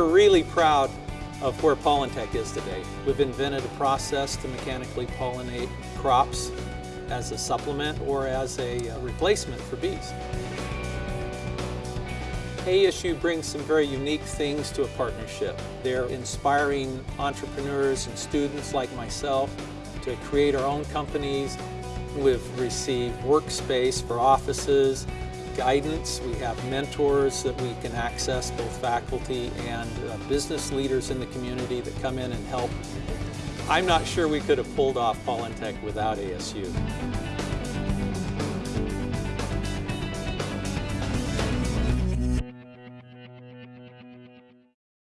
really proud of where Pollentech is today. We've invented a process to mechanically pollinate crops as a supplement or as a uh, replacement for bees. ASU brings some very unique things to a partnership. They're inspiring entrepreneurs and students like myself to create our own companies. We've received workspace for offices, guidance. We have mentors that we can access, both faculty and uh, business leaders in the community that come in and help. I'm not sure we could have pulled off Pollentech without ASU.